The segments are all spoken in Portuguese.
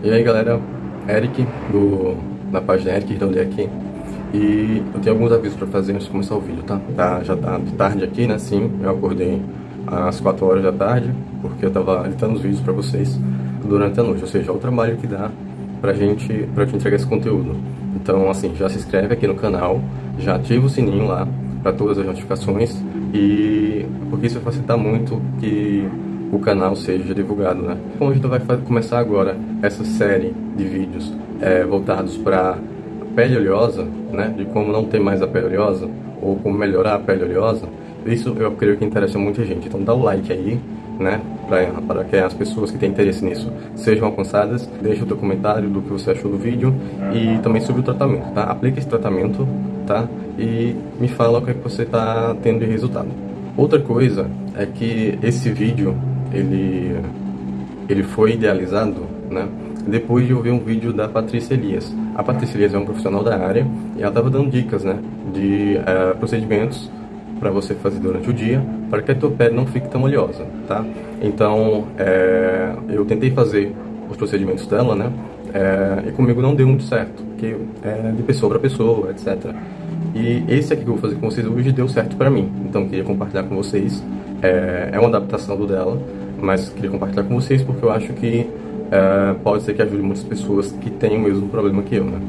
E aí galera, Eric do, da página Eric Ridolê aqui E eu tenho alguns avisos para fazer antes de começar o vídeo, tá? tá? Já tá de tarde aqui, né? Sim, eu acordei às 4 horas da tarde Porque eu tava editando os vídeos para vocês durante a noite Ou seja, é o trabalho que dá pra gente, pra te entregar esse conteúdo Então assim, já se inscreve aqui no canal Já ativa o sininho lá para todas as notificações E porque isso vai facilitar muito que o canal seja divulgado, né? Então a gente vai começar agora essa série de vídeos é, voltados para pele oleosa, né? De como não ter mais a pele oleosa ou como melhorar a pele oleosa. Isso eu creio que interessa muita gente. Então dá o like aí, né? Para que as pessoas que têm interesse nisso sejam alcançadas. Deixa o teu comentário do que você achou do vídeo e também sobre o tratamento, tá? Aplica esse tratamento, tá? E me fala o que, é que você está tendo de resultado. Outra coisa é que esse vídeo ele, ele foi idealizado né, depois de ouvir um vídeo da Patrícia Elias. A Patrícia Elias é um profissional da área e ela estava dando dicas né, de uh, procedimentos para você fazer durante o dia para que a tua pele não fique tão oleosa, tá? Então, é, eu tentei fazer os procedimentos dela, né? É, e comigo não deu muito certo, porque é de pessoa para pessoa, etc. E esse aqui que eu vou fazer com vocês hoje deu certo para mim, então queria compartilhar com vocês. É, é uma adaptação do dela, mas queria compartilhar com vocês porque eu acho que é, pode ser que ajude muitas pessoas que têm o mesmo problema que eu, né?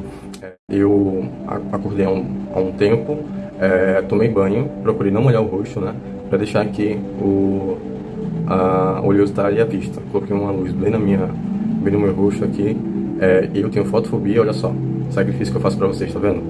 É, eu acordei há um, há um tempo, é, tomei banho, procurei não molhar o rosto, né? Para deixar aqui o, a oleosidade à vista. Coloquei uma luz bem, na minha, bem no meu rosto aqui. É, eu tenho fotofobia, olha só. Sacrifício que eu faço para vocês, tá vendo?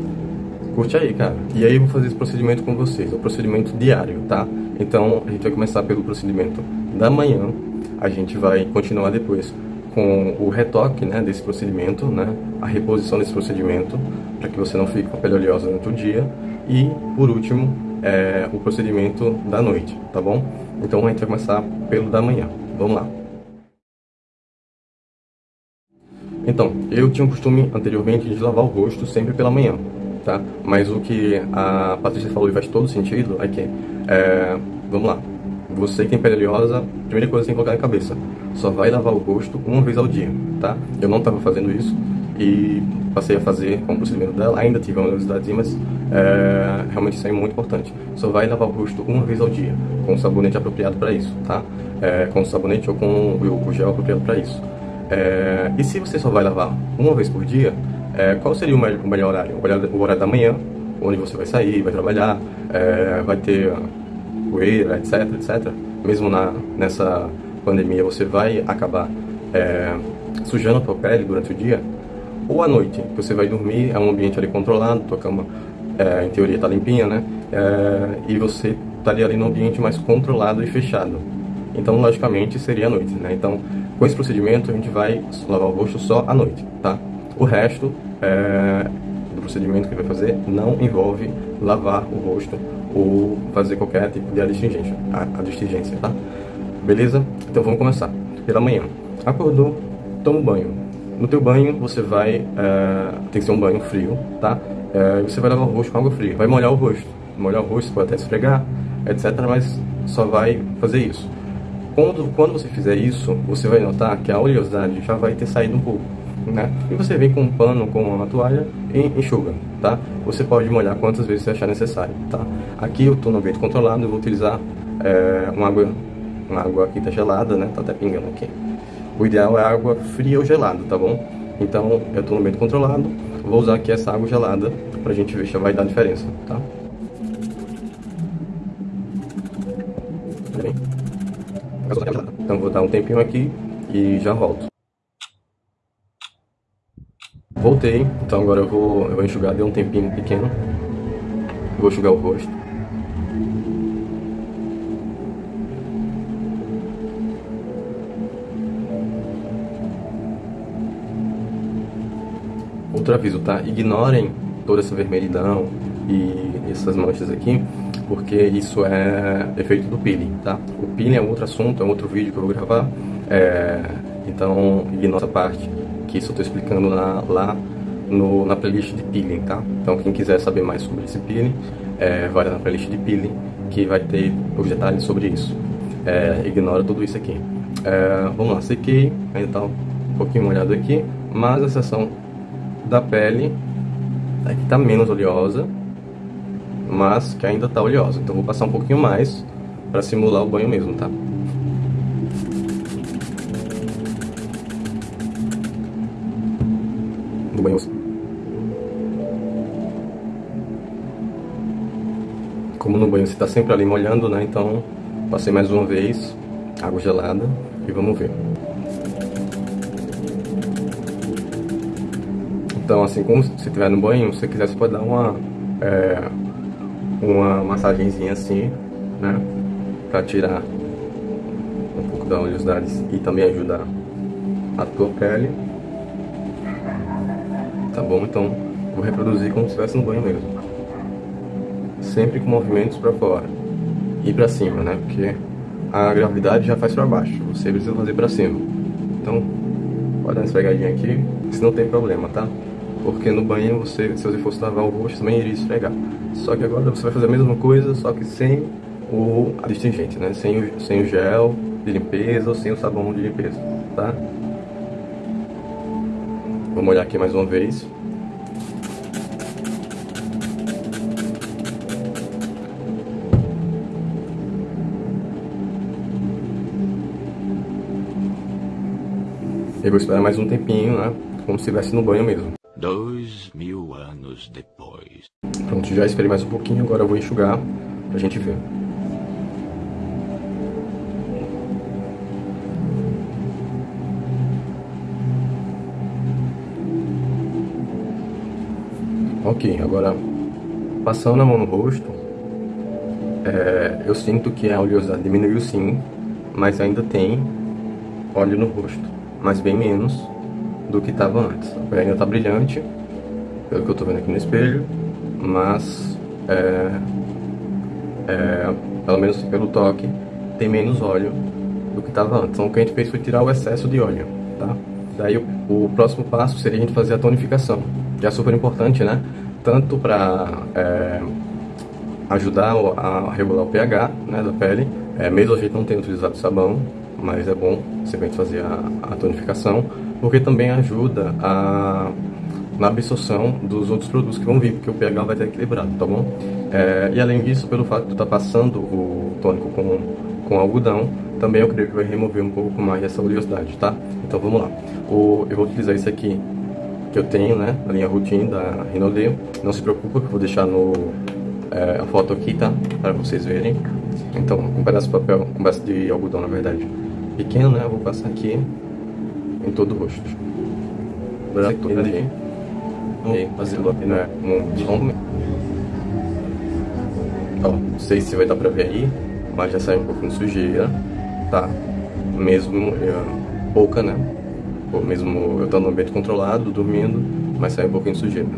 Curte aí, cara. E aí eu vou fazer esse procedimento com vocês. É um procedimento diário, tá? Então a gente vai começar pelo procedimento da manhã. A gente vai continuar depois com o retoque né, desse procedimento, né, a reposição desse procedimento, para que você não fique com a pele oleosa durante o dia. E, por último, é, o procedimento da noite, tá bom? Então a gente vai começar pelo da manhã. Vamos lá. Então, eu tinha o costume anteriormente de lavar o rosto sempre pela manhã, tá? Mas o que a Patrícia falou e faz todo sentido é que, é, vamos lá, você que tem pele oleosa, primeira coisa que tem que colocar na cabeça, só vai lavar o rosto uma vez ao dia, tá? Eu não estava fazendo isso e passei a fazer com o procedimento dela, ainda tive uma oleosidade, mas é, realmente isso é muito importante. Só vai lavar o rosto uma vez ao dia, com sabonete apropriado para isso, tá? É, com sabonete ou com o gel apropriado para isso. É, e se você só vai lavar uma vez por dia, é, qual seria o melhor, o melhor horário? o horário? O horário da manhã, onde você vai sair, vai trabalhar, é, vai ter poeira, etc, etc. Mesmo na, nessa pandemia, você vai acabar é, sujando a tua pele durante o dia. Ou à noite, você vai dormir, é um ambiente ali controlado, tua cama, é, em teoria, está limpinha, né? É, e você estaria ali num ambiente mais controlado e fechado. Então, logicamente, seria à noite, né? Então, com esse procedimento, a gente vai lavar o rosto só à noite, tá? O resto é, do procedimento que vai fazer não envolve lavar o rosto ou fazer qualquer tipo de adstringência, adstringência, tá? Beleza? Então vamos começar. Pela manhã. Acordou, toma um banho. No teu banho você vai, é, tem que ser um banho frio, tá? É, você vai lavar o rosto com água fria. Vai molhar o rosto. Molhar o rosto, pode até esfregar, etc. Mas só vai fazer isso. Quando, quando você fizer isso, você vai notar que a oleosidade já vai ter saído um pouco né? E você vem com um pano, com uma toalha e enxuga, tá? Você pode molhar quantas vezes você achar necessário, tá? Aqui eu estou no ambiente controlado, eu vou utilizar é, uma água, uma água aqui tá gelada, né? Tá até pingando aqui. O ideal é água fria ou gelada, tá bom? Então eu estou no ambiente controlado, vou usar aqui essa água gelada pra gente ver se vai dar diferença, tá? Então vou dar um tempinho aqui e já volto. Voltei, então agora eu vou, eu vou enxugar, deu um tempinho pequeno. Eu vou enxugar o rosto. Outro aviso, tá? Ignorem toda essa vermelhidão e essas manchas aqui, porque isso é efeito do peeling, tá? O peeling é outro assunto, é outro vídeo que eu vou gravar, é... então ignora essa parte que isso eu estou explicando na, lá no, na playlist de peeling, tá? Então quem quiser saber mais sobre esse peeling, é, vai na playlist de peeling que vai ter os detalhes sobre isso. É, ignora tudo isso aqui. É, vamos lá, sequei, ainda tá pouquinho molhado aqui, mas a seção da pele aqui tá menos oleosa, mas que ainda tá oleosa. Então vou passar um pouquinho mais para simular o banho mesmo, tá? No banho. Como no banho você tá sempre ali molhando, né? Então passei mais uma vez, água gelada e vamos ver. Então, assim, como se estiver no banho, se você quiser, você pode dar uma, é, uma massagenzinha assim, né? Pra tirar um pouco da oleosidade e também ajudar a tua pele. Bom? Então, vou reproduzir como se estivesse no banho mesmo. Sempre com movimentos para fora e para cima, né? Porque a gravidade já faz para baixo, você precisa fazer para cima. Então, pode dar uma esfregadinha aqui, se não tem problema, tá? porque no banho você, se você fosse lavar o rosto, também iria esfregar. Só que agora você vai fazer a mesma coisa, só que sem o adstringente, né? Sem o, sem o gel de limpeza ou sem o sabão de limpeza, tá? Vou molhar aqui mais uma vez. Eu vou esperar mais um tempinho, né? Como se estivesse no banho mesmo. Dois mil anos depois. Pronto, já esperei mais um pouquinho, agora eu vou enxugar pra gente ver. Ok, agora passando a mão no rosto, é, eu sinto que a oleosidade diminuiu sim, mas ainda tem óleo no rosto, mas bem menos do que estava antes. A pele ainda está brilhante, pelo que eu estou vendo aqui no espelho, mas é, é, pelo menos pelo toque tem menos óleo do que estava antes. Então o que a gente fez foi tirar o excesso de óleo, tá? Daí o, o próximo passo seria a gente fazer a tonificação, que é super importante, né? Tanto para é, ajudar a regular o pH né, da pele, é, mesmo a gente não tenha utilizado sabão, mas é bom sempre fazer a, a tonificação, porque também ajuda a, na absorção dos outros produtos que vão vir, porque o pH vai estar equilibrado, tá bom? É, e além disso, pelo fato de estar tá passando o tônico com, com algodão, também eu creio que vai remover um pouco mais essa oleosidade, tá? Então vamos lá. O, eu vou utilizar esse aqui que eu tenho, né? A linha routine da Rinode. Não se preocupe que eu vou deixar no, é, a foto aqui, tá? Para vocês verem. Então, com um pedaço de papel, com um pedaço de algodão, na verdade. Pequeno, né? Eu vou passar aqui em todo o rosto. Branco ali. E fazendo né? Um som. Ó, não sei se vai dar pra ver aí, mas já saiu um pouquinho de sujeira, tá? Mesmo eu, pouca, né? Ou mesmo eu tô no ambiente controlado, dormindo, mas saiu um pouquinho de sujeira.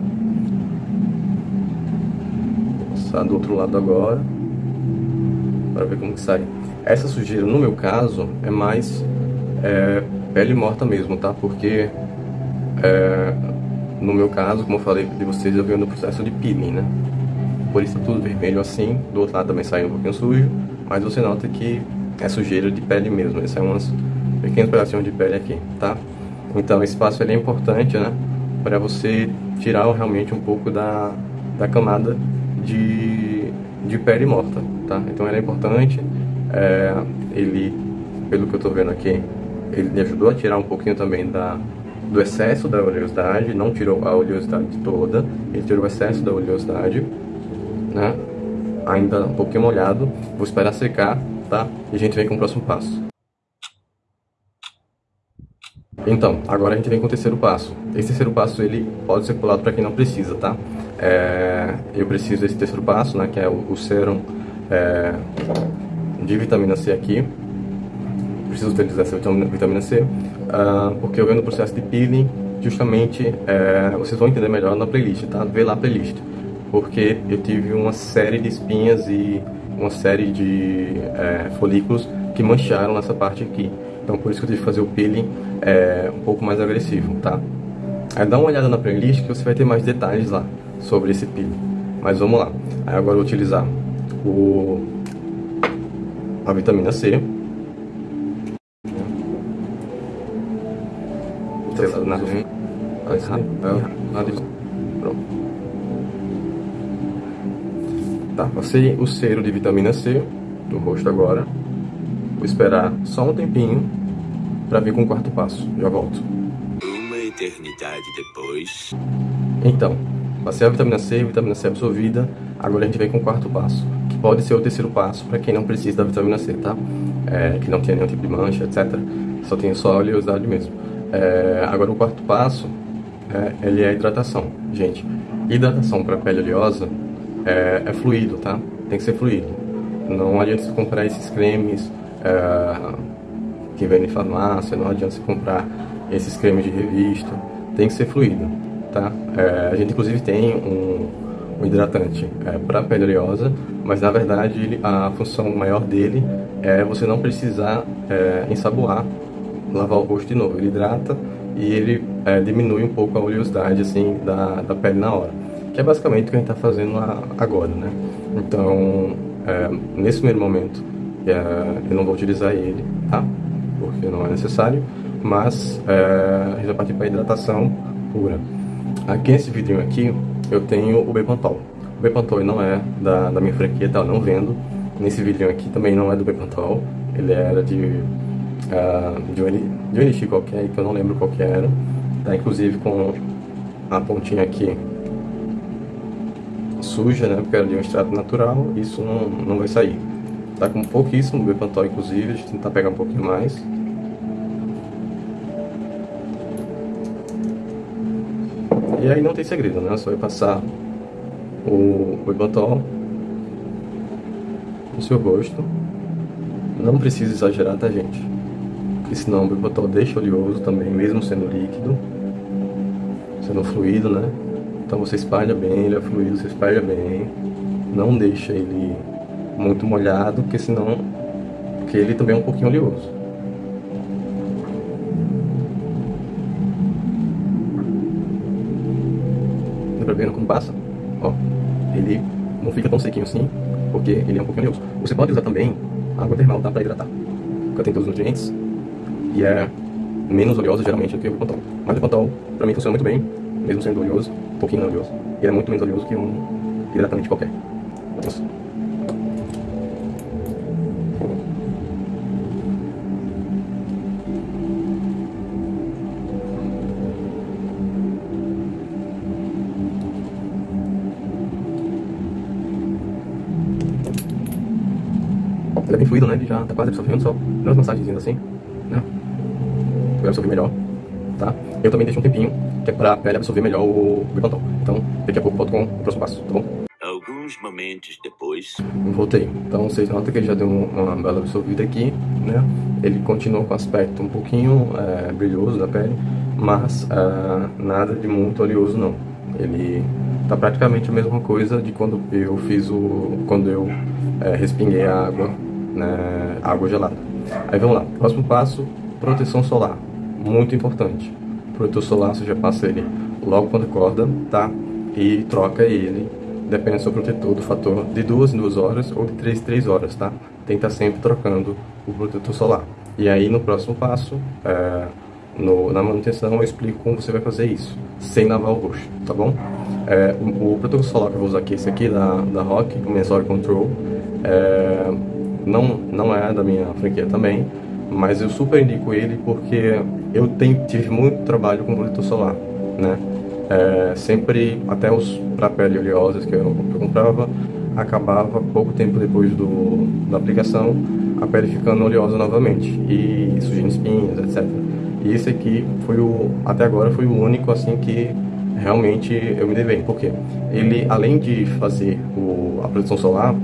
Vou passar do outro lado agora, para ver como que sai. Essa sujeira, no meu caso, é mais é, pele morta mesmo, tá? Porque é, no meu caso, como eu falei de vocês, eu venho no processo de peeling, né? Por isso é tudo vermelho assim, do outro lado também sai um pouquinho sujo, mas você nota que é sujeira de pele mesmo, né? Sai umas pequenos pedacinhos de pele aqui, tá? Então esse passo é importante, né? Para você tirar realmente um pouco da, da camada de, de pele morta, tá? Então ele é importante, é, ele, pelo que eu tô vendo aqui, ele me ajudou a tirar um pouquinho também da, do excesso da oleosidade, não tirou a oleosidade toda, ele tirou o excesso da oleosidade, né? Ainda um pouquinho molhado, vou esperar secar, tá? E a gente vem com o próximo passo. Então, agora a gente vem com o terceiro passo. Esse terceiro passo ele pode ser pulado para quem não precisa, tá? É, eu preciso desse terceiro passo, né? Que é o, o sérum é, de vitamina C aqui, preciso utilizar essa vitamina C, uh, porque eu venho no processo de peeling, justamente, é, vocês vão entender melhor na playlist, tá? Vê lá a playlist. Porque eu tive uma série de espinhas e uma série de é, folículos que mancharam nessa parte aqui. Então por isso que eu tive que fazer o peeling é, um pouco mais agressivo, tá? Aí dá uma olhada na playlist que você vai ter mais detalhes lá sobre esse peeling. Mas vamos lá. Aí agora eu vou utilizar o, a vitamina C. Pronto. Tá, passei o cero de vitamina C no rosto agora. Vou esperar só um tempinho para vir com o quarto passo. Já volto. Uma eternidade depois. Então, passei a vitamina C, vitamina C absorvida. Agora a gente vem com o quarto passo, pode ser o terceiro passo para quem não precisa da vitamina C, tá? É, que não tem nenhum tipo de mancha, etc. Só tem só oleosidade mesmo. É, agora o quarto passo, é, ele é a hidratação. Gente, hidratação para pele oleosa é, é, fluido, tá? Tem que ser fluido. Não adianta você comprar esses cremes é, que vendem em farmácia, não adianta você comprar esses cremes de revista. Tem que ser fluido, tá? É, a gente inclusive tem um, um hidratante é, para pele oleosa, mas na verdade ele, a função maior dele é você não precisar é, ensaboar, lavar o rosto de novo. Ele hidrata e ele é, diminui um pouco a oleosidade assim da, da pele na hora que é basicamente o que a gente está fazendo agora, né? Então, é, nesse primeiro momento, é, eu não vou utilizar ele, tá? Porque não é necessário, mas é, a gente vai partir para hidratação pura. Aqui nesse vidrinho aqui, eu tenho o Bepantol. O Bepantol não é da, da minha franquia, tá? Eu não vendo. Nesse vidrinho aqui também não é do Bepantol, ele era de, uh, de, um, de um elixir qualquer, que eu não lembro qual que era. Tá? Inclusive com a pontinha aqui suja, né? Porque era de um extrato natural, isso não, não vai sair. Tá com pouquíssimo Bepantol, inclusive, a gente tentar pegar um pouquinho mais. E aí não tem segredo, né? Só vai passar o Bepantol no seu rosto. Não precisa exagerar, tá, gente? Porque senão o Bepantol deixa oleoso também, mesmo sendo líquido. Sendo fluido, né? Então você espalha bem, ele é fluido, você espalha bem. Não deixa ele muito molhado, porque senão porque ele também é um pouquinho oleoso. Dá pra ver como passa? Ó, ele não fica tão sequinho assim, porque ele é um pouquinho oleoso. Você pode usar também água termal, tá? Pra hidratar. Porque tem todos os nutrientes. E é menos oleosa geralmente do que o Pantol. Mas o Pantol, pra mim, funciona muito bem, mesmo sendo oleoso pouquinho oleoso. E é muito menos oleoso que um hidratante qualquer. Nossa. Ele é bem fluido, né? Ele já tá quase absorvendo, só dando massagens assim, né? Vai absorver melhor, tá? Eu também deixo um tempinho que é para a pele absorver melhor o Bepantol. Então, daqui a pouco volto com o próximo passo, tá bom? Alguns momentos depois. Voltei. Então vocês notam que ele já deu uma bela absorvida aqui, né? Ele continua com aspecto um pouquinho é, brilhoso da pele, mas é, nada de muito oleoso não. Ele tá praticamente a mesma coisa de quando eu fiz o. quando eu é, respinguei a água, né? Água gelada. Aí vamos lá. Próximo passo, proteção solar. Muito importante protetor solar você já passa ele logo quando acorda, tá? E troca ele, depende do seu protetor, do fator de duas em duas horas ou de três em três horas, tá? Que estar sempre trocando o protetor solar. E aí no próximo passo, é, no, na manutenção, eu explico como você vai fazer isso, sem lavar o rosto, tá bom? É, o, o, protetor solar que eu vou usar aqui, esse aqui da, da Rock, o Mensor Control, é, não, não é da minha franquia também, mas eu super indico ele porque eu tenho, tive muito trabalho com protetor solar, né? É, sempre, até os para pele oleosas que eu, eu, comprava, acabava pouco tempo depois do, da aplicação, a pele ficando oleosa novamente e surgindo espinhas, etc. E esse aqui foi o, até agora foi o único assim que realmente eu me dei bem, porque ele além de fazer o, a proteção solar,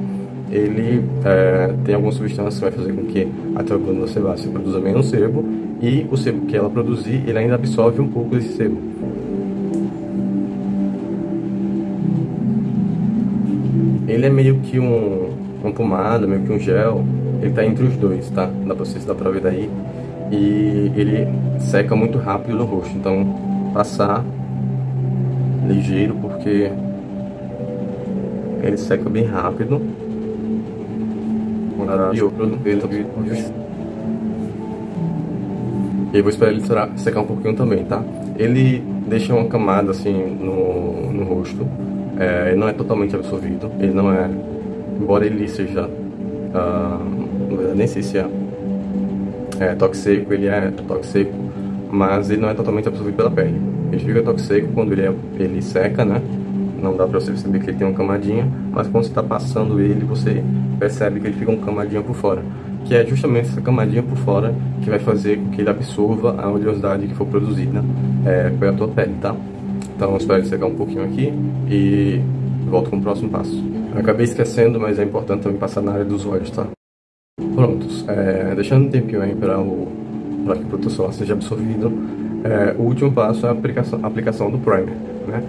ele é, tem algumas substâncias que vai fazer com que a glândula sebácea produza menos sebo e o sebo que ela produzir, ele ainda absorve um pouco desse sebo. Ele é meio que um, uma pomada, meio que um gel, ele está entre os dois, tá? Dá pra vocês dar pra ver daí. E ele seca muito rápido no rosto, então passar ligeiro porque ele seca bem rápido e eu vou esperar ele secar um pouquinho também, tá? Ele deixa uma camada assim no, no rosto, é, ele não é totalmente absorvido, ele não é, embora ele seja, uh, nem sei se é, é toque seco, ele é toque seco, mas ele não é totalmente absorvido pela pele. Ele fica toque seco quando ele, é, ele seca, né? Não dá pra você perceber que ele tem uma camadinha, mas quando você tá passando ele, você percebe que ele fica uma camadinha por fora. Que é justamente essa camadinha por fora que vai fazer com que ele absorva a oleosidade que for produzida é, pela tua pele, tá? Então espero secar um pouquinho aqui e volto com o próximo passo. Eu acabei esquecendo, mas é importante também passar na área dos olhos, tá? Prontos, é, deixando um tempinho aí para o para que o protetor solar seja absorvido, é, o último passo é a aplicação, a aplicação do primer, né?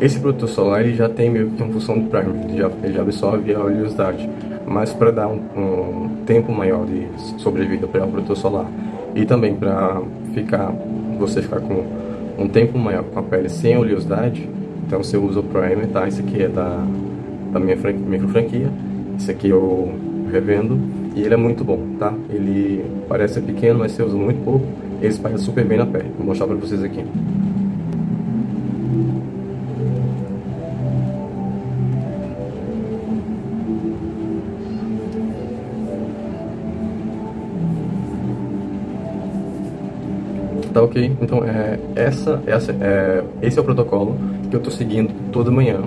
Esse protetor solar ele já tem meio que uma função de primer, ele já, ele já absorve a oleosidade, mas para dar um, um, tempo maior de sobrevida para o protetor solar e também para ficar você ficar com um tempo maior com a pele sem oleosidade, então você usa o primer, tá? Esse aqui é da, da minha micro franquia, esse aqui eu revendo e ele é muito bom, tá? Ele parece pequeno, mas você usa muito pouco, ele espalha super bem na pele. Vou mostrar para vocês aqui. Tá ok? Então, é, essa, essa, é, esse é o protocolo que eu estou seguindo toda manhã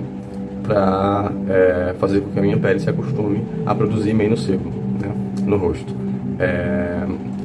para é, fazer com que a minha pele se acostume a produzir menos sebo né, no rosto. É,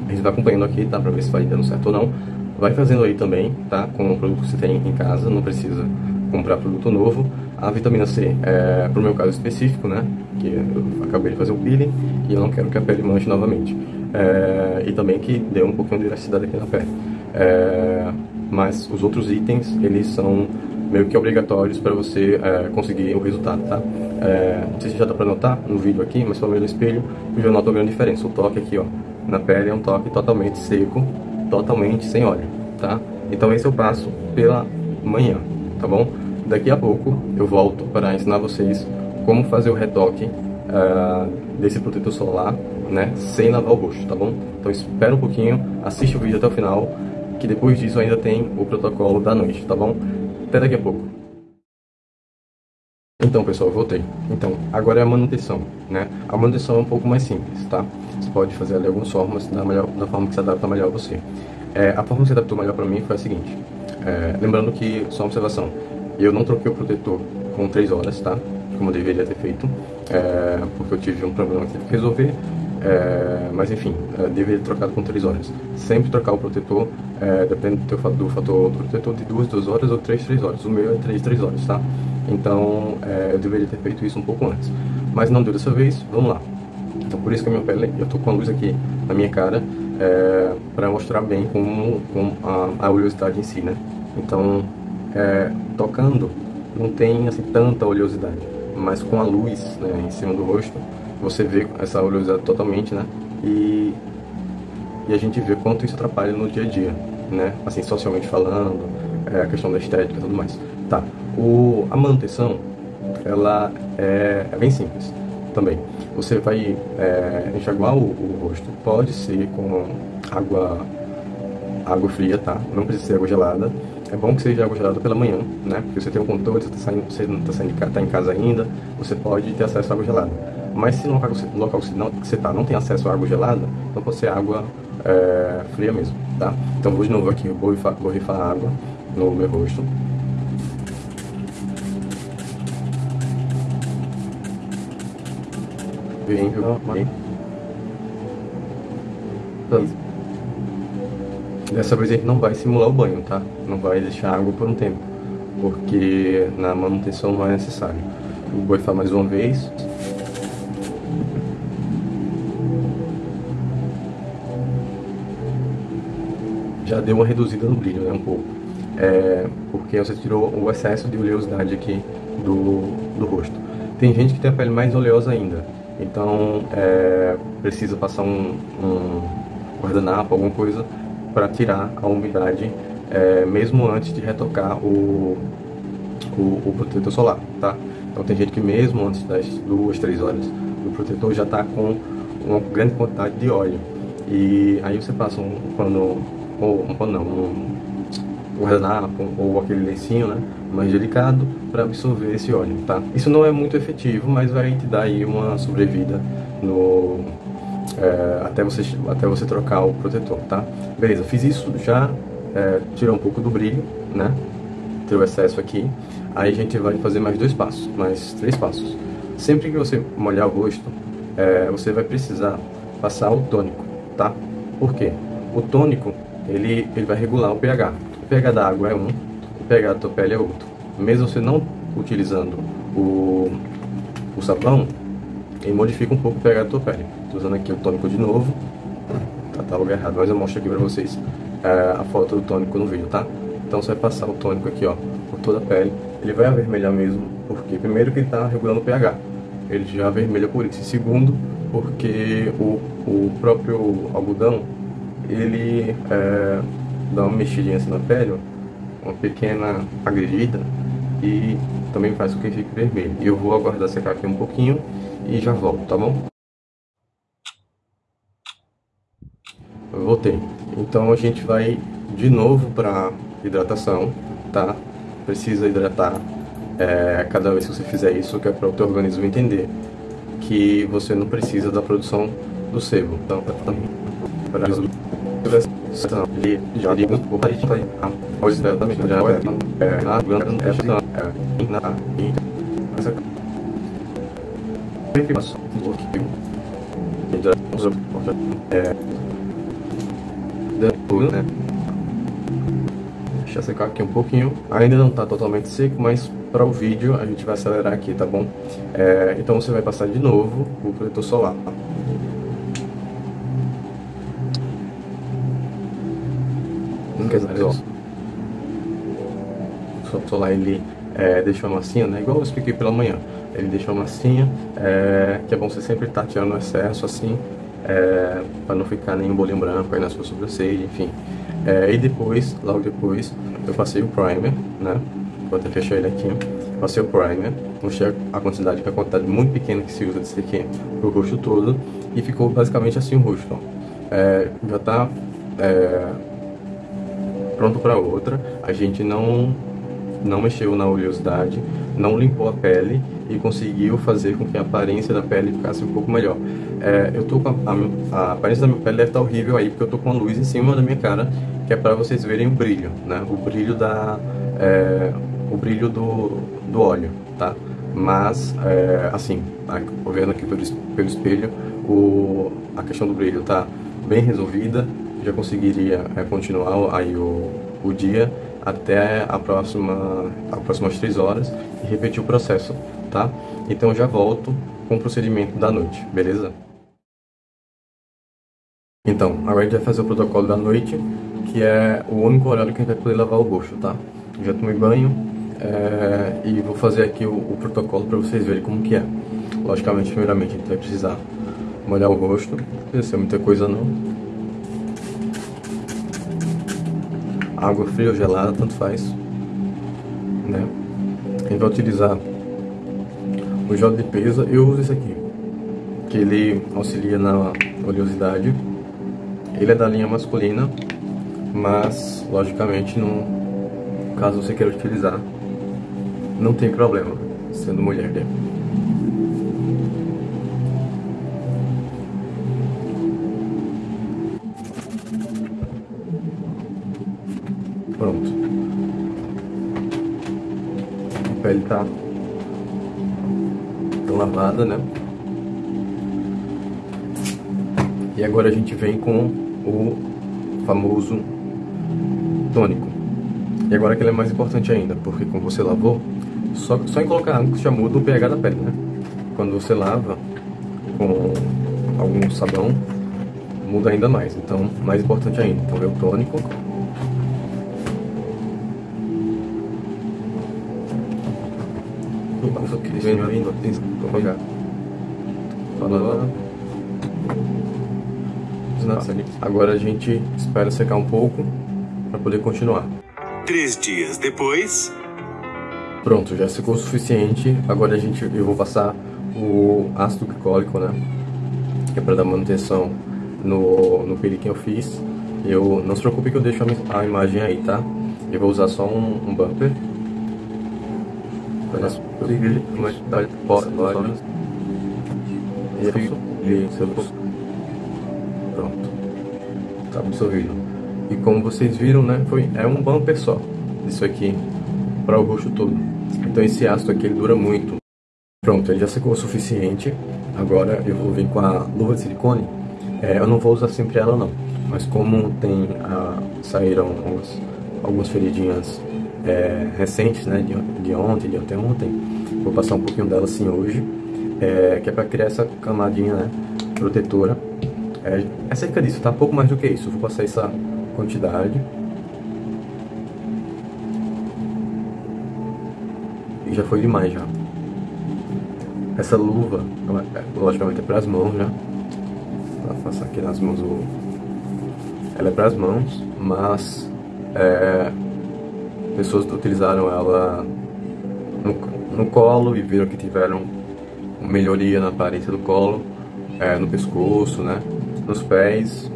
a gente vai acompanhando aqui, tá? Para ver se vai dando certo ou não. Vai fazendo aí também, tá? Com o produto que você tem em casa, não precisa comprar produto novo. A vitamina C, é, pro meu caso específico, né? Que eu acabei de fazer o peeling e eu não quero que a pele manche novamente. É, e também que dê um pouquinho de elasticidade aqui na pele. É, mas os outros itens, eles são meio que obrigatórios para você é, conseguir o resultado, tá? É, não sei se já dá para notar no vídeo aqui, mas pelo menos no espelho eu já noto uma grande diferença. O toque aqui, ó, na pele é um toque totalmente seco, totalmente sem óleo, tá? Então esse eu passo pela manhã, tá bom? Daqui a pouco eu volto para ensinar vocês como fazer o retoque uh, desse protetor solar, né, sem lavar o rosto, tá bom? Então espera um pouquinho, assiste o vídeo até o final, que depois disso ainda tem o protocolo da noite, tá bom? Até daqui a pouco. Então, pessoal, voltei. Então, agora é a manutenção, né? A manutenção é um pouco mais simples, tá? Você pode fazer ali algumas formas da, melhor, da forma que se adapta melhor a você. É, a forma que se adaptou melhor para mim foi a seguinte. É, lembrando que, só uma observação, eu não troquei o protetor com 3 horas, tá? Como eu deveria ter feito, é, porque eu tive um problema que tive que resolver. É, mas enfim, é, deveria ter trocado com 3 horas. Sempre trocar o protetor, é, depende do, teu, do fator do protetor, de 2, 2 horas ou 3, 3 horas. O meu é 3, 3 horas, tá? Então é, eu deveria ter feito isso um pouco antes. Mas não deu dessa vez, vamos lá. Então por isso que a minha pele, eu tô com a luz aqui na minha cara, é, para mostrar bem como, como a, a oleosidade em si, né? Então, é, tocando, não tem assim tanta oleosidade, mas com a luz né, em cima do rosto, você vê essa oleosidade totalmente, né? E, e a gente vê quanto isso atrapalha no dia a dia, né? Assim, socialmente falando, é, a questão da estética e tudo mais. Tá, o, a manutenção, ela é, é bem simples também. Você vai é, enxaguar o, o, rosto, pode ser com água, água fria, tá? Não precisa ser água gelada. É bom que seja água gelada pela manhã, né? Porque você tem um controle, você, tá saindo, você não está saindo, tá em casa ainda, você pode ter acesso à água gelada. Mas se no local, no local que você está não tem acesso à água gelada, então pode ser água é, fria mesmo, tá? Então vou de novo aqui, vou rifar, vou rifar água no meu rosto. Bem, bem. Dessa vez a gente não vai simular o banho, tá? Não vai deixar água por um tempo, porque na manutenção não é necessário. Vou borrifar mais uma vez. Já deu uma reduzida no brilho, né? Um pouco. É, porque você tirou o excesso de oleosidade aqui do, do rosto. Tem gente que tem a pele mais oleosa ainda, então é, precisa passar um, um guardanapo, alguma coisa para tirar a umidade, é, mesmo antes de retocar o, o, o, protetor solar, tá? Então tem gente que mesmo antes das duas, três horas do protetor já está com uma grande quantidade de óleo. E aí você passa um pano, ou pano não, um, guardanapo ou aquele lencinho, né, mais delicado para absorver esse óleo, tá? Isso não é muito efetivo, mas vai te dar aí uma sobrevida no é, até você até você trocar o protetor, tá? Beleza, fiz isso já é, tirou um pouco do brilho, né? Tirou o excesso aqui. Aí a gente vai fazer mais dois passos, mais três passos. Sempre que você molhar o rosto, é, você vai precisar passar o tônico, tá? Por quê? O tônico, ele, ele vai regular o pH. O pH da água é um, o pH da tua pele é outro. Mesmo você não utilizando o, o sabão, ele modifica um pouco o pH da tua pele. Estou usando aqui o tônico de novo. Tá, tá lugar errado, mas eu mostro aqui pra vocês é, a foto do tônico no vídeo, tá? Então você vai passar o tônico aqui, ó, por toda a pele. Ele vai avermelhar mesmo, porque primeiro que ele está regulando o pH. Ele já avermelha por isso. E segundo, porque o, o próprio algodão, ele é, dá uma mexidinha assim na pele, uma pequena agredida, e também faz com que fique vermelho. Eu vou aguardar secar aqui um pouquinho e já volto, tá bom? Voltei. Então a gente vai de novo para hidratação, tá? Precisa hidratar é, cada vez que você fizer isso, que é para o teu organismo entender que você não precisa da produção do sebo. Então, ele já digo o país vai a os também já é na grande esta é na e essa informação do que é depois, né? Deixa secar aqui um pouquinho. Ainda não está totalmente seco, mas para o vídeo a gente vai acelerar aqui, tá bom? É, então você vai passar de novo o protetor solar. Quer dizer, ó. Solar ele é, deixa uma massinha, né? Igual eu expliquei pela manhã. Ele deixa uma massinha, é, que é bom você sempre estar tá tirando o excesso assim, é, para não ficar nenhum bolinho branco aí na sua sobrancelha, enfim. É, e depois, logo depois, eu passei o primer, né? Vou até fechar ele aqui. Passei o primer, mostrei a quantidade, que é a quantidade muito pequena que se usa desse aqui pro rosto todo. E ficou basicamente assim o rosto, ó. É, já tá é, pronto para outra. A gente não, não mexeu na oleosidade, não limpou a pele e conseguiu fazer com que a aparência da pele ficasse um pouco melhor. É, eu tô com a, a, a, aparência da minha pele deve estar horrível aí, porque eu tô com a luz em cima da minha cara, que é para vocês verem o brilho, né? O brilho da... É, o brilho do, do óleo, tá? Mas, é, assim, vendo aqui pelo, pelo espelho, o, a questão do brilho tá bem resolvida, já conseguiria é, continuar aí o, o dia até a próxima, as próximas 3 horas e repetir o processo, tá? Então já volto com o procedimento da noite, beleza? Então, a gente vai fazer o protocolo da noite, que é o único horário que a gente vai poder lavar o rosto, tá? já tomei banho é, e vou fazer aqui o, o protocolo para vocês verem como que é. Logicamente, primeiramente, a gente vai precisar molhar o rosto, não precisa ser muita coisa não. Água fria ou gelada, tanto faz. Né? Gente vai utilizar o gel de limpeza, eu uso esse aqui, que ele auxilia na oleosidade. Ele é da linha masculina, mas logicamente não, caso você queira utilizar, não tem problema, sendo mulher dele. Tá, lavada, né? E agora a gente vem com o famoso tônico. E agora que ele é mais importante ainda, porque quando você lavou, só, só em colocar água já muda o pH da pele, né? Quando você lava com algum sabão, muda ainda mais. Então, mais importante ainda. Então, é o tônico Vindo. Agora a gente espera secar um pouco para poder continuar. Três dias depois. Pronto, já secou o suficiente. Agora a gente, eu vou passar o ácido glicólico, né? Que é para dar manutenção no, no peri que eu fiz. Eu, não se preocupe que eu deixo a, a imagem aí, tá? Eu vou usar só um, um bumper. Conseguir uma porta e. Pronto. Tá absorvido. E como vocês viram, né, foi, é um bumper só. Isso aqui para o rosto todo. Então esse ácido aqui ele dura muito. Pronto, ele já secou o suficiente. Agora eu vou vir com a luva de silicone. É, eu não vou usar sempre ela não. Mas como tem a, saíram algumas, algumas feridinhas é, recentes, né, de, de ontem, de anteontem, vou passar um pouquinho dela assim hoje, é, que é para criar essa camadinha, né, protetora. É, é cerca disso, tá? Pouco mais do que isso. vou passar essa quantidade. E já foi demais já. Essa luva, logicamente é para as mãos já. Vou passar aqui nas mãos o... Ela é para as mãos, mas é, pessoas utilizaram ela no, no colo e viram que tiveram melhoria na aparência do colo, é, no pescoço, né? Nos pés,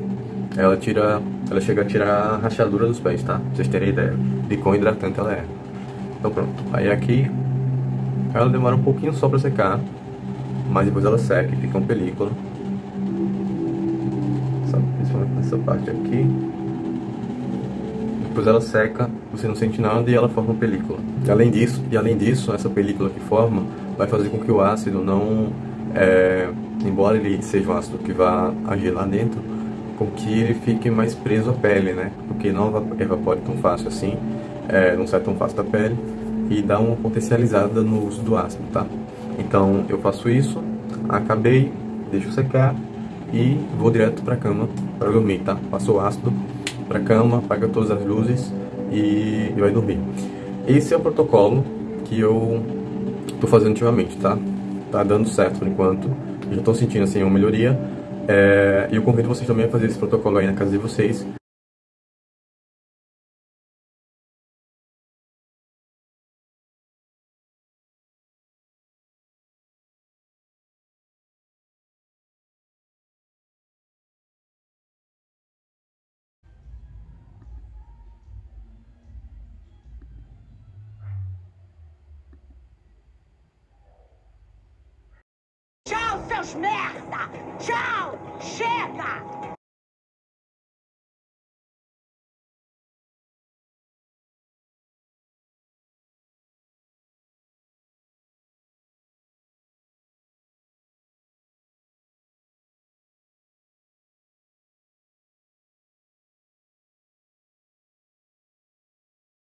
ela tira, ela chega a tirar a rachadura dos pés, tá? Pra vocês terem ideia de quão hidratante ela é. Então pronto, aí aqui ela demora um pouquinho só pra secar, mas depois ela seca e fica uma película. Principalmente nessa parte aqui. Depois ela seca, você não sente nada e ela forma uma película. E além disso, e além disso, essa película que forma vai fazer com que o ácido não, é, embora ele seja um ácido que vá agir lá dentro, com que ele fique mais preso à pele, né? Porque não evapore tão fácil assim, é, não sai tão fácil da pele e dá uma potencializada no uso do ácido, tá? Então eu faço isso, acabei, deixo secar e vou direto para cama para dormir, tá? Passo o ácido para cama, apaga todas as luzes e, e vai dormir. Esse é o protocolo que eu tô fazendo ultimamente, tá? Tá dando certo por enquanto. já tô sentindo assim uma melhoria. É, eu convido vocês também a fazer esse protocolo aí na casa de vocês.